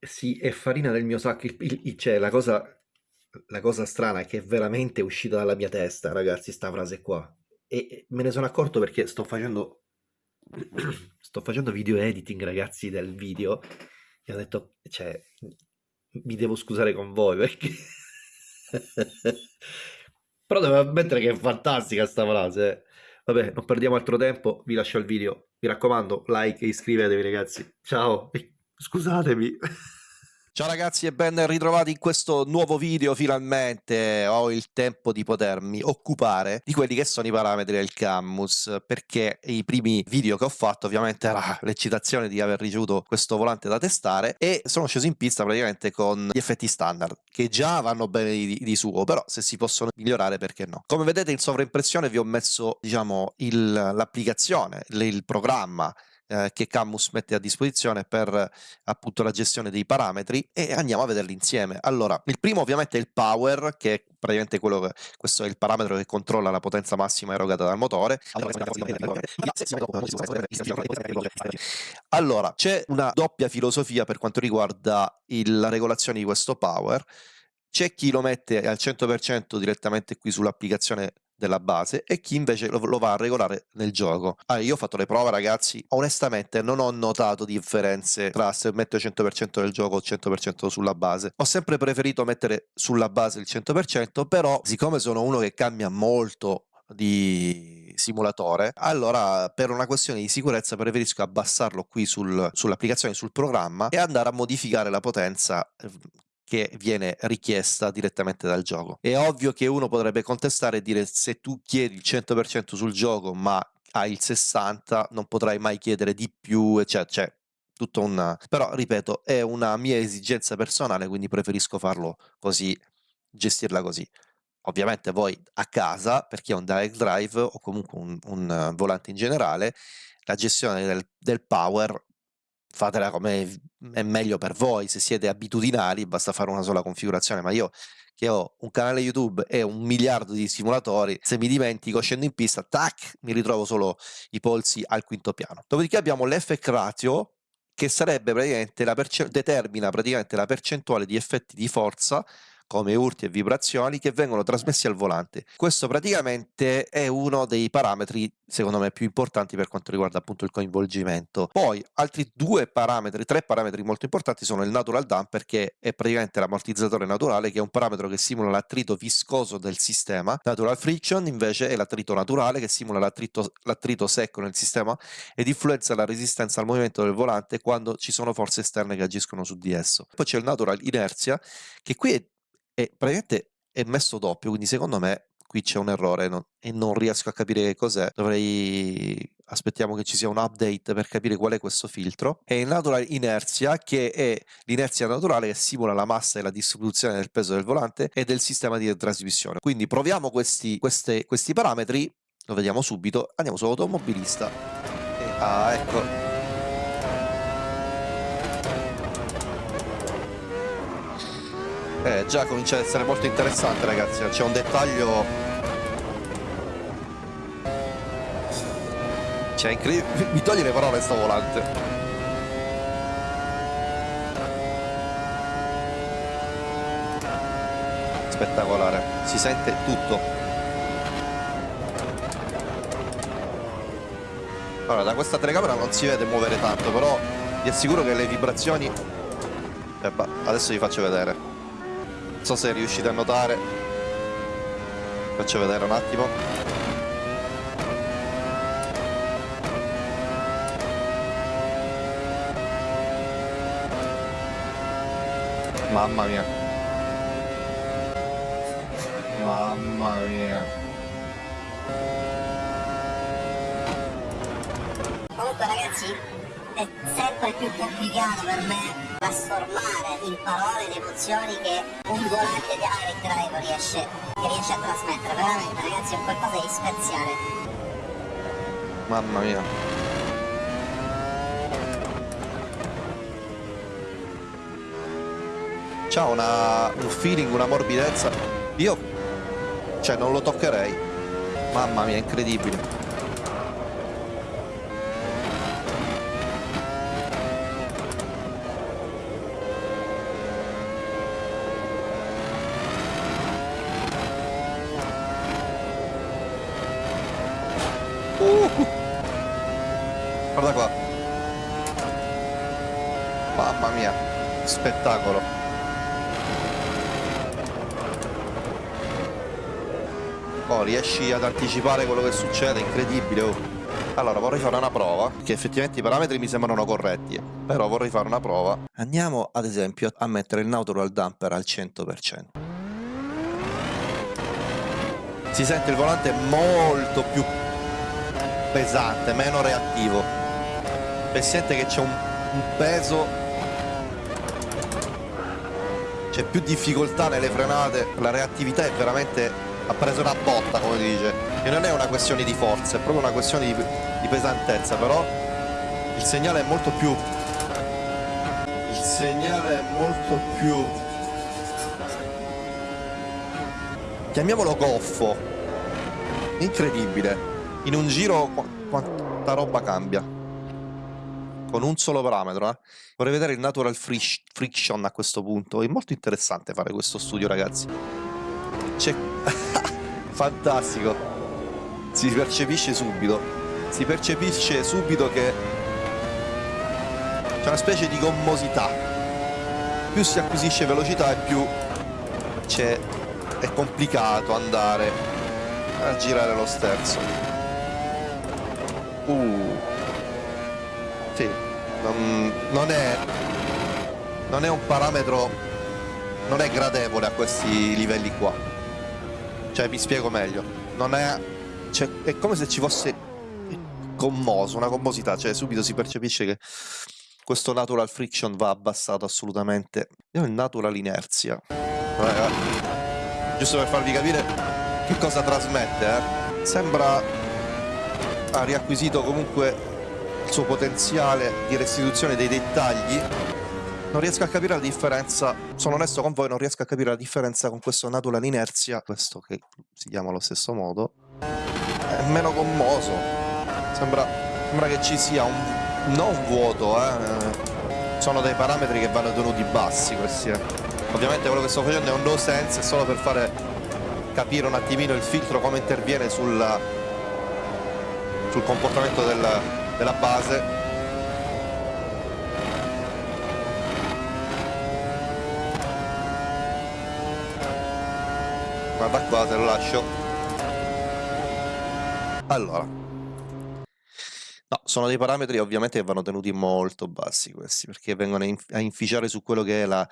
Sì, è farina del mio sacco. Il, il- il- cioè, la cosa, la cosa strana è che è veramente uscita dalla mia testa, ragazzi, sta frase qua. E me ne sono accorto perché sto facendo, sto facendo video editing, ragazzi, del video. E ho detto, cioè, mi devo scusare con voi perché... Però devo ammettere che è fantastica sta frase. eh. Vabbè, non perdiamo altro tempo, vi lascio il video. Mi raccomando, like e iscrivetevi, ragazzi. Ciao. Scusatemi. Ciao ragazzi e ben ritrovati in questo nuovo video finalmente. Ho il tempo di potermi occupare di quelli che sono i parametri del Cammus perché i primi video che ho fatto ovviamente era l'eccitazione di aver ricevuto questo volante da testare e sono sceso in pista praticamente con gli effetti standard che già vanno bene di, di suo però se si possono migliorare perché no? Come vedete in sovraimpressione vi ho messo diciamo l'applicazione il, il programma eh, che Camus mette a disposizione per appunto la gestione dei parametri e andiamo a vederli insieme. Allora, il primo ovviamente è il power, che è praticamente quello che questo è il parametro che controlla la potenza massima erogata dal motore. Allora, c'è una doppia filosofia per quanto riguarda il, la regolazione di questo power. C'è chi lo mette al 100% direttamente qui sull'applicazione della base e chi invece lo, lo va a regolare nel gioco. Allora, io ho fatto le prove ragazzi, onestamente non ho notato differenze tra se metto il 100% del gioco o il 100% sulla base. Ho sempre preferito mettere sulla base il 100%, però siccome sono uno che cambia molto di simulatore allora per una questione di sicurezza preferisco abbassarlo qui sul, sull'applicazione sul programma e andare a modificare la potenza che viene richiesta direttamente dal gioco. È ovvio che uno potrebbe contestare e dire se tu chiedi il 100% sul gioco ma hai il 60 non potrai mai chiedere di più, eccetera. Cioè, tutto un... però ripeto è una mia esigenza personale quindi preferisco farlo così, gestirla così. Ovviamente voi a casa, per chi ha un direct drive o comunque un, un volante in generale, la gestione del, del power fatela come è meglio per voi, se siete abitudinari basta fare una sola configurazione, ma io che ho un canale YouTube e un miliardo di simulatori, se mi dimentico scendo in pista, tac, mi ritrovo solo i polsi al quinto piano. Dopodiché abbiamo l'effect ratio che sarebbe praticamente la determina praticamente la percentuale di effetti di forza come urti e vibrazioni che vengono trasmessi al volante. Questo praticamente è uno dei parametri secondo me più importanti per quanto riguarda appunto il coinvolgimento. Poi altri due parametri, tre parametri molto importanti sono il natural damper che è praticamente l'ammortizzatore naturale che è un parametro che simula l'attrito viscoso del sistema, natural friction invece è l'attrito naturale che simula l'attrito secco nel sistema ed influenza la resistenza al movimento del volante quando ci sono forze esterne che agiscono su di esso. Poi c'è il natural inerzia che qui è e praticamente è messo doppio, quindi secondo me qui c'è un errore no? e non riesco a capire che cos'è. Dovrei aspettiamo che ci sia un update per capire qual è questo filtro. Il natural inerzia, che è l'inerzia naturale che simula la massa e la distribuzione del peso del volante e del sistema di trasmissione. Quindi proviamo questi, queste, questi parametri, lo vediamo subito, andiamo su automobilista. E, ah, ecco, Eh, già comincia ad essere molto interessante ragazzi, c'è un dettaglio... Cioè, incredibile... Mi toglie le parole sto volante. Spettacolare, si sente tutto. Allora, da questa telecamera non si vede muovere tanto, però vi assicuro che le vibrazioni... Eh, adesso vi faccio vedere so se riuscite a notare. Faccio vedere un attimo. Mamma mia. Mamma mia. Comunque ragazzi è sempre più complicato per me trasformare in parole le emozioni che un volante di Direct Drive riesce, riesce a trasmettere. Veramente ragazzi è qualcosa di speziale. Mamma mia. C'ha una, un feeling, una morbidezza. Io, cioè, non lo toccherei. Mamma mia, incredibile. Uh! Guarda qua. Mamma mia, spettacolo. Oh, riesci ad anticipare quello che succede, incredibile. Oh. Allora, vorrei fare una prova, che effettivamente i parametri mi sembrano corretti, però vorrei fare una prova. Andiamo, ad esempio, a mettere il natural damper al 100%. Si sente il volante molto più pesante, meno reattivo. E sente che c'è un, un peso c'è più difficoltà nelle frenate, la reattività è veramente ha preso una botta come dice. E non è una questione di forza, è proprio una questione di, di pesantezza, però il segnale è molto più il segnale è molto più chiamiamolo goffo incredibile. In un giro qu quanta roba cambia con un solo parametro eh. vorrei vedere il natural friction a questo punto. È molto interessante fare questo studio ragazzi. C'è fantastico. Si percepisce subito. Si percepisce subito che c'è una specie di gommosità. Più si acquisisce velocità e più c'è è complicato andare a girare lo sterzo. Uh sì non, non è non è un parametro non è gradevole a questi livelli qua cioè mi spiego meglio non è cioè, è come se ci fosse commoso una commosità cioè subito si percepisce che questo natural friction va abbassato assolutamente io il natural inerzia Raga. giusto per farvi capire che cosa trasmette eh? sembra ha riacquisito comunque il suo potenziale di restituzione dei dettagli non riesco a capire la differenza sono onesto con voi non riesco a capire la differenza con questo natural inerzia questo che si chiama allo stesso modo è meno commoso sembra, sembra che ci sia un non vuoto eh. sono dei parametri che vanno tenuti bassi questi eh. ovviamente quello che sto facendo è un no sense solo per fare capire un attimino il filtro come interviene sul, sul comportamento del, della base. Guarda qua te lo lascio. Allora. No sono dei parametri ovviamente che vanno tenuti molto bassi questi perché vengono a inficiare su quello che è la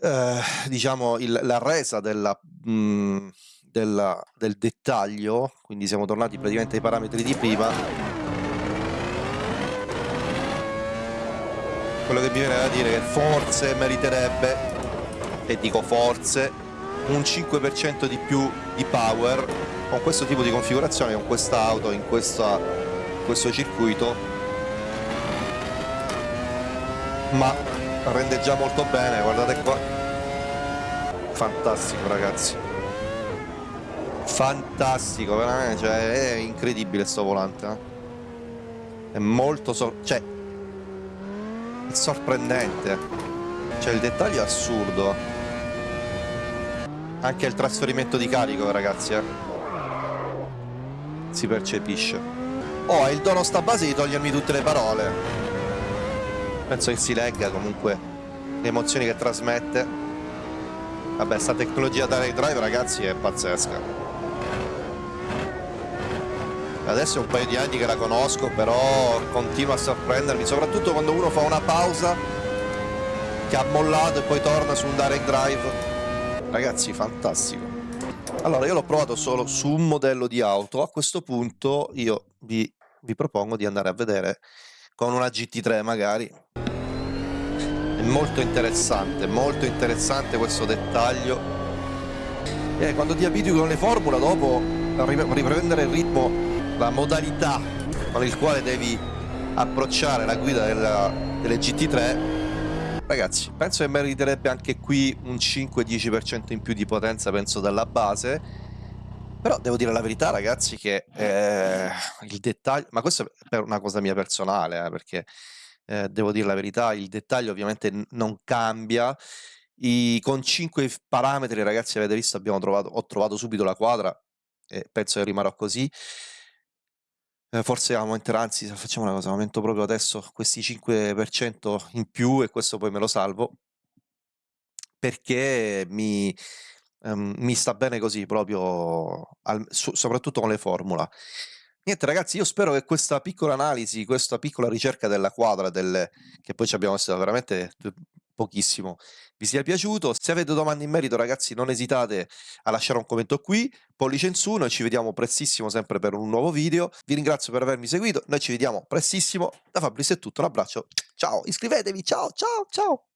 eh, diciamo il, la resa della mh, mm, della, del dettaglio, quindi siamo tornati praticamente ai parametri di prima. Quello che mi viene da dire è che forse meriterebbe, e dico forse, un 5% di più di power con questo tipo di configurazione, con questa auto in, questa, questo circuito, ma rende già molto bene, guardate qua. Fantastico ragazzi fantastico veramente cioè, è incredibile sto volante eh? è molto so cioè è sorprendente. Cioè il dettaglio è assurdo. Anche il trasferimento di carico ragazzi eh? si percepisce. Oh il dono sta base di togliermi tutte le parole. Penso che si legga comunque le emozioni che trasmette. Vabbè sta tecnologia direct drive ragazzi è pazzesca adesso è un paio di anni che la conosco però continua a sorprendermi soprattutto quando uno fa una pausa che ha mollato e poi torna su un direct drive. Ragazzi fantastico. Allora io l'ho provato solo su un modello di auto. A questo punto io vi, vi propongo di andare a vedere con una GT3 magari. È molto interessante molto interessante questo dettaglio. E quando ti abitui con le formule dopo riprendere il ritmo la modalità con il quale devi approcciare la guida della, delle GT3 ragazzi penso che meriterebbe anche qui un 5-10% in più di potenza penso dalla base. Però devo dire la verità ragazzi che eh, il dettaglio ma questo è per una cosa mia personale eh, perché eh, devo dire la verità il dettaglio ovviamente non cambia. I, con 5 parametri ragazzi avete visto abbiamo trovato ho trovato subito la quadra e penso che rimarrò così Eh, forse aumenterà, anzi facciamo una cosa, aumento proprio adesso questi 5% in più e questo poi me lo salvo. Perché mi ehm, mi sta bene così proprio al su soprattutto con le formula. Niente ragazzi, io spero che questa piccola analisi, questa piccola ricerca della quadra del che poi ci abbiamo messo veramente pochissimo, vi sia piaciuto. Se avete domande in merito ragazzi non esitate a lasciare un commento qui, pollice in su, noi ci vediamo prestissimo sempre per un nuovo video. Vi ringrazio per avermi seguito, noi ci vediamo prestissimo. Da Fabrizio è tutto, un abbraccio, ciao, iscrivetevi, ciao, ciao, ciao.